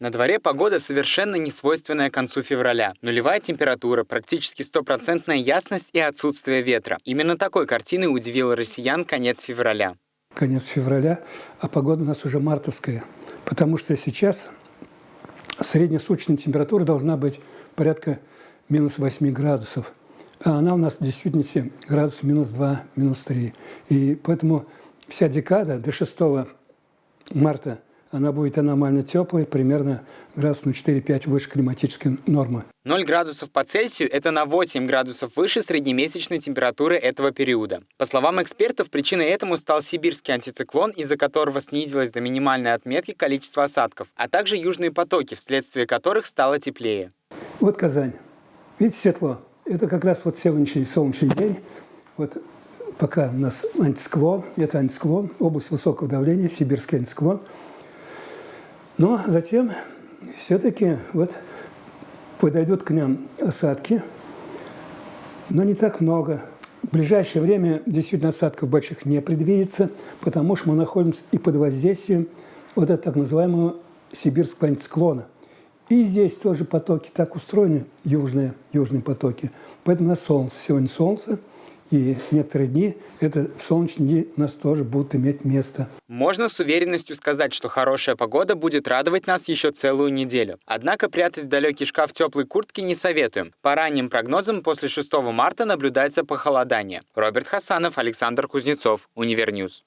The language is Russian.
На дворе погода совершенно не свойственная концу февраля. Нулевая температура, практически стопроцентная ясность и отсутствие ветра. Именно такой картиной удивил россиян конец февраля. Конец февраля, а погода у нас уже мартовская. Потому что сейчас среднесуточная температура должна быть порядка минус 8 градусов. А она у нас в действительности градус минус 2, минус 3. И поэтому вся декада до 6 марта она будет аномально теплой, примерно градус на 4-5 выше климатической нормы. 0 градусов по Цельсию – это на 8 градусов выше среднемесячной температуры этого периода. По словам экспертов, причиной этому стал сибирский антициклон, из-за которого снизилось до минимальной отметки количество осадков, а также южные потоки, вследствие которых стало теплее. Вот Казань. Видите, светло. Это как раз вот сегодняшний солнечный день. Вот пока у нас антисклон, это антисклон, область высокого давления, сибирский антисклон. Но затем все-таки вот подойдут к нам осадки, но не так много. В ближайшее время действительно осадков больших не предвидится, потому что мы находимся и под воздействием вот этого так называемого сибирского антисклона – и здесь тоже потоки так устроены, южные, южные потоки. Поэтому у нас солнце. Сегодня солнце, и некоторые дни, это солнечные дни у нас тоже будут иметь место. Можно с уверенностью сказать, что хорошая погода будет радовать нас еще целую неделю. Однако прятать в далекий шкаф теплой куртки не советуем. По ранним прогнозам, после 6 марта наблюдается похолодание. Роберт Хасанов, Александр Кузнецов, Univer News.